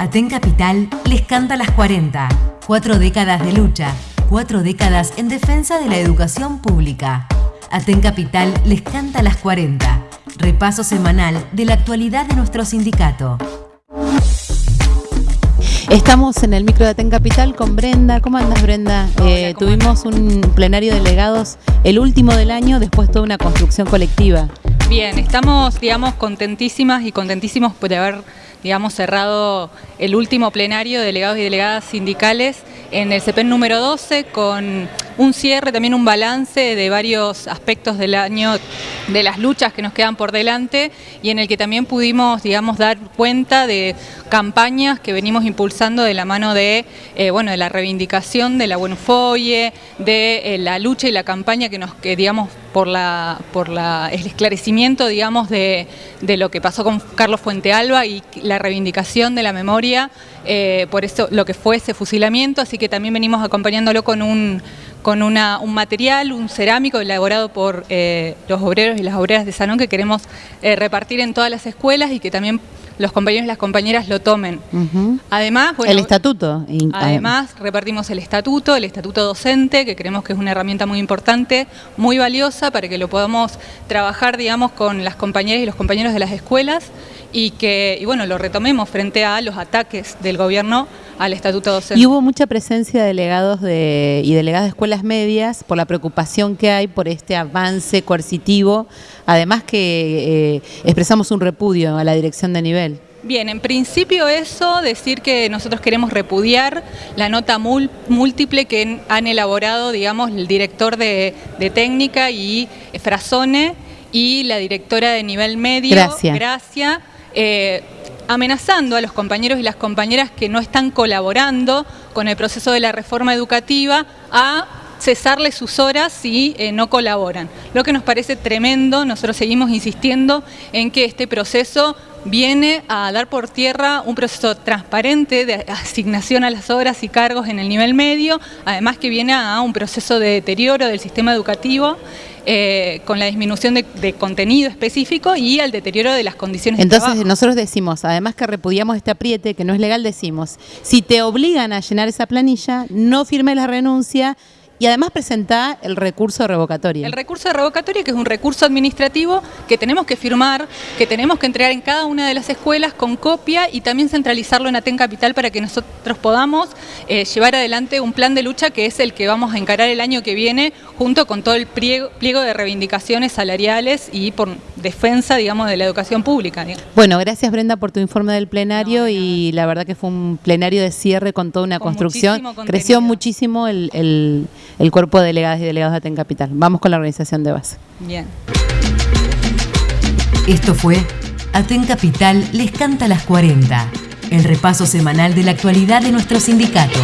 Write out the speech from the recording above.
Aten Capital les canta las 40. Cuatro décadas de lucha, cuatro décadas en defensa de la educación pública. Aten Capital les canta las 40. Repaso semanal de la actualidad de nuestro sindicato. Estamos en el micro de Aten Capital con Brenda. ¿Cómo andas, Brenda? Eh, tuvimos un plenario de delegados, el último del año, después toda una construcción colectiva. Bien, estamos, digamos, contentísimas y contentísimos por haber, digamos, cerrado el último plenario de delegados y delegadas sindicales en el CEPEN número 12 con un cierre, también un balance de varios aspectos del año, de las luchas que nos quedan por delante y en el que también pudimos, digamos, dar cuenta de campañas que venimos impulsando de la mano de, eh, bueno, de la reivindicación de la Buenofoye, de eh, la lucha y la campaña que nos, que digamos, por, la, por la, el esclarecimiento, digamos, de, de lo que pasó con Carlos Fuentealba y la reivindicación de la memoria eh, por eso lo que fue ese fusilamiento, así que también venimos acompañándolo con un, con una, un material, un cerámico elaborado por eh, los obreros y las obreras de Sanón que queremos eh, repartir en todas las escuelas y que también los compañeros y las compañeras lo tomen. Además, el estatuto. Además, repartimos el estatuto, el estatuto docente, que creemos que es una herramienta muy importante, muy valiosa para que lo podamos trabajar, digamos, con las compañeras y los compañeros de las escuelas y que, y bueno, lo retomemos frente a los ataques del gobierno al estatuto docente. Y hubo mucha presencia de delegados de, y delegadas de escuelas medias por la preocupación que hay por este avance coercitivo, además que eh, expresamos un repudio a la dirección de nivel. Bien, en principio eso, decir que nosotros queremos repudiar la nota múltiple que han elaborado, digamos, el director de, técnica y Frasone y la directora de nivel medio, Gracias. Gracia eh, amenazando a los compañeros y las compañeras que no están colaborando con el proceso de la reforma educativa a cesarles sus horas si eh, no colaboran. Lo que nos parece tremendo, nosotros seguimos insistiendo en que este proceso viene a dar por tierra un proceso transparente de asignación a las horas y cargos en el nivel medio, además que viene a un proceso de deterioro del sistema educativo eh, con la disminución de, contenido específico y al deterioro de las condiciones Entonces, de trabajo. nosotros decimos, además que repudiamos este apriete, que no es legal, decimos, si te obligan a llenar esa planilla, no firme la renuncia, y además presenta el recurso de revocatoria. El recurso de revocatoria, que es un recurso administrativo que tenemos que firmar, que tenemos que entregar en cada una de las escuelas con copia y también centralizarlo en Aten Capital para que nosotros podamos eh, llevar adelante un plan de lucha que es el que vamos a encarar el año que viene junto con todo el pliego, de reivindicaciones salariales y por defensa, digamos, de la educación pública. Bueno, gracias Brenda por tu informe del plenario y la verdad que fue un plenario de cierre con toda una construcción. Creció muchísimo el el cuerpo de delegadas y delegados de Aten Capital. Vamos con la organización de base. Bien. Esto fue Aten Capital les canta las 40, el repaso semanal de la actualidad de nuestro sindicato.